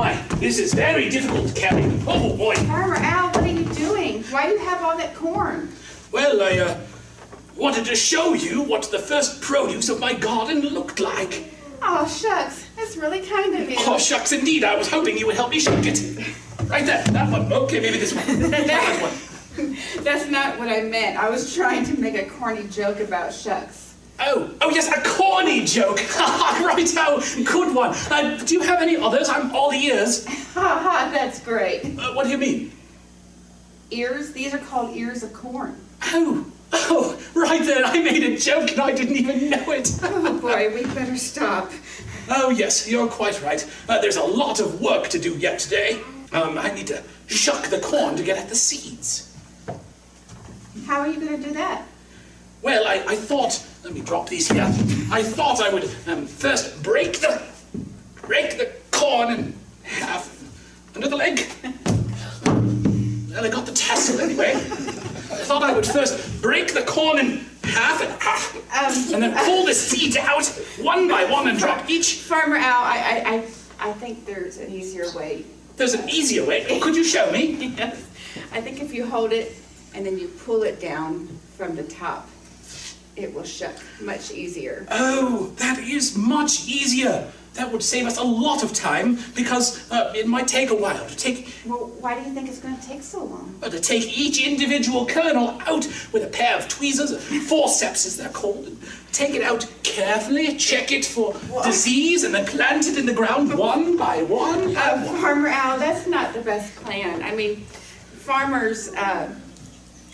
my, this is very difficult to carry. Oh boy. Farmer Al, what are you doing? Why do you have all that corn? Well, I uh, wanted to show you what the first produce of my garden looked like. Oh, shucks. That's really kind of you. Oh, shucks, indeed. I was hoping you would help me shake it. Right there, that one. Okay, maybe this one. that one. That's not what I meant. I was trying to make a corny joke about shucks. Oh, oh yes, a corny joke. right, oh, good one. Uh, do you have any others? I'm all ears. Ha ha, that's great. Uh, what do you mean? Ears? These are called ears of corn. Oh, oh, right then. I made a joke and I didn't even know it. Oh boy, we better stop. Oh yes, you're quite right. Uh, there's a lot of work to do yet today. Um, I need to shuck the corn to get at the seeds. How are you going to do that? Well, I, I thought, let me drop these here. I thought I would um, first break the, break the corn in half under the leg. Well, I got the tassel anyway. I thought I would first break the corn in half and half, Um, and then pull the seeds out one by one and drop each. Farmer Al, I, I, I, I think there's an easier way. There's an easier way. Could you show me? Yes. I think if you hold it and then you pull it down from the top, it will shuck much easier. Oh, that is much easier. That would save us a lot of time because uh, it might take a while to take Well, why do you think it's going to take so long? uh, to take each individual kernel out with a pair of tweezers, forceps as they're called, and take it out carefully, check it for disease, and then plant it in the ground one by one. Uh, Farmer Al, that's not the best plan. I mean, farmers, uh,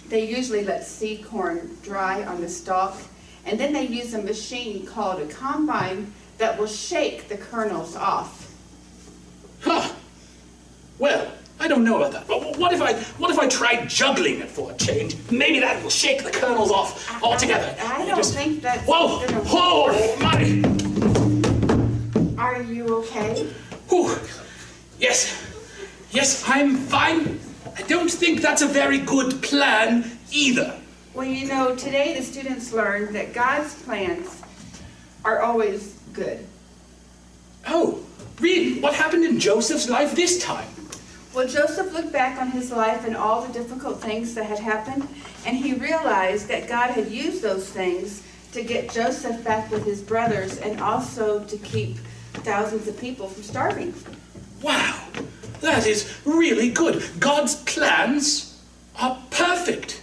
they usually let seed corn dry on the stalk, and then they use a machine called a combine that will shake the kernels off. Huh. Well, I don't know about that. But what if I what if I try juggling it for a change? Maybe that will shake the kernels off altogether. I You don't think that's Whoa! Whoa! My! Are you okay? Whew. Yes. Yes, I'm fine. I don't think that's a very good plan either. Well, you know, today the students learned that God's plans are always good. Oh, really? What happened in Joseph's life this time? Well, Joseph looked back on his life and all the difficult things that had happened, and he realized that God had used those things to get Joseph back with his brothers and also to keep thousands of people from starving. Wow, that is really good. God's plans are perfect.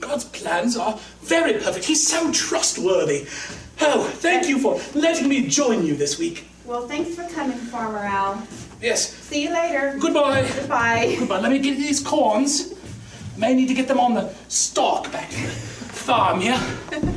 God's plans are very perfect. He's so trustworthy. Oh, thank you for letting me join you this week. Well, thanks for coming, Farmer Al. Yes, See you later. goodbye. Goodbye. Goodbye. Let me get these corns. May need to get them on the stalk back to the farm here.